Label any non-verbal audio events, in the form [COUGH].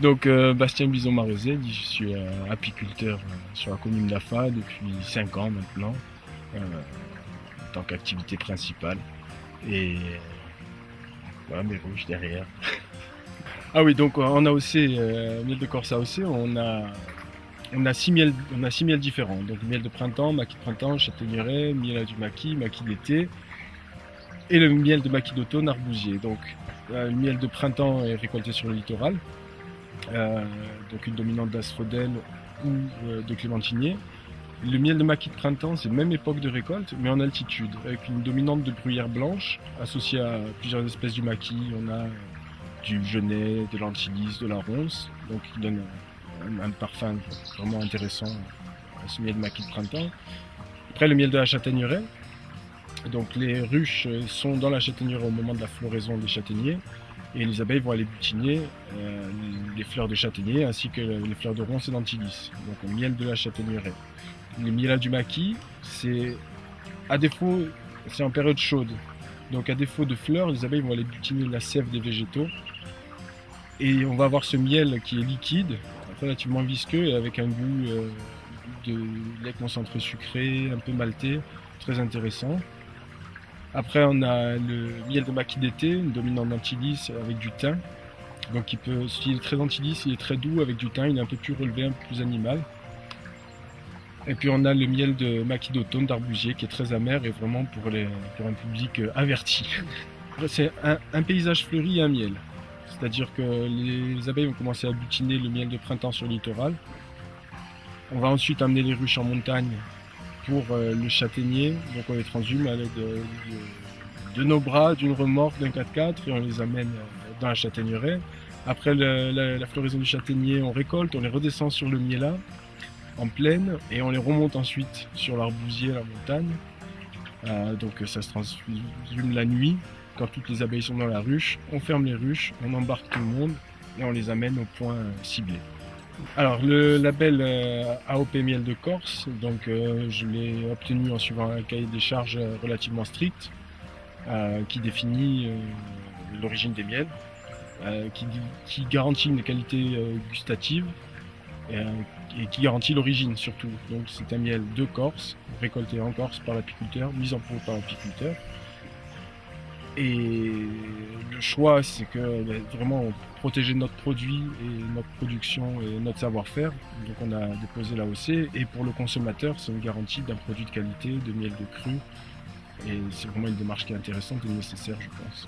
Donc, euh, Bastien bison marézé je suis euh, apiculteur euh, sur la commune d'Afa depuis 5 ans maintenant, en tant qu'activité principale. Et voilà mes rouges derrière. [LAUGHS] ah oui, donc en AOC, miel de Corse AOC, on a, on a six miels, on a six miels différents. Donc miel de printemps, maquis de printemps, châtaigneraie, miel du maquis, maquis d'été et le miel de maquis d'automne arbousier. Donc le miel de printemps est récolté sur le littoral donc une dominante d'asphodèle ou euh, de clémentinier. Le miel de maquis de printemps, c'est même époque de récolte, mais en altitude, avec une dominante de bruyère blanche, associée à plusieurs espèces du maquis. On a du genêt, de l'antilis, de la ronce, donc qui donne un, parfum vraiment intéressant à ce miel de maquis de printemps. Après, le miel de la châtaigneraie. Donc les ruches sont dans la châtaigneraie au moment de la floraison des châtaigniers et les abeilles vont aller butiner euh, les fleurs de châtaignier ainsi que les fleurs de ronce et d'antilis, donc le miel de la châtaigneraie. Le miel du maquis, c'est à défaut, c'est en période chaude. Donc à défaut de fleurs, les abeilles vont aller butiner la sève des végétaux. Et on va avoir ce miel qui est liquide, relativement visqueux et avec un goût euh, de lait concentré sucré, un peu maltais, très intéressant. Après, on a le miel de maquis d'été, une dominante d'antilis avec du thym. Donc, il peut, s'il est très antilis, il est très doux avec du thym, il est un peu plus relevé, un peu plus animal. Et puis, on a le miel de maquis d'automne d'arbousier qui est très amer et vraiment pour, les, pour un public euh, averti. C'est un, paysage fleuri et un miel. C'est-à-dire que les abeilles vont commencer à butiner le miel de printemps sur le littoral. On va ensuite amener les ruches en montagne pour euh, le châtaignier. On les transhume à l'aide de, nos bras, d'une remorque, d'un 4x4 et on les amène euh, dans la châtaigneraie. Après la, floraison du châtaignier, on récolte, on les redescend sur le miela en plaine et on les remonte ensuite sur l'arbousier, la montagne. Euh, donc ça se transhume la nuit quand toutes les abeilles sont dans la ruche. On ferme les ruches, on embarque tout le monde et on les amène au point ciblé. Alors le label euh, AOP Miel de Corse, donc euh, je l'ai obtenu en suivant un cahier des charges relativement strict euh, qui définit l'origine des miels, qui, garantit une qualité gustative et, qui garantit l'origine surtout. Donc c'est un miel de Corse, récolté en Corse par l'apiculteur, mis en pot par l'apiculteur. Et le choix, c'est que ben, vraiment protéger notre produit et notre production et notre savoir-faire. Donc on a déposé l'AOC et pour le consommateur, c'est une garantie d'un produit de qualité, de miel de cru. Et c'est vraiment une démarche qui est intéressante et nécessaire, je pense.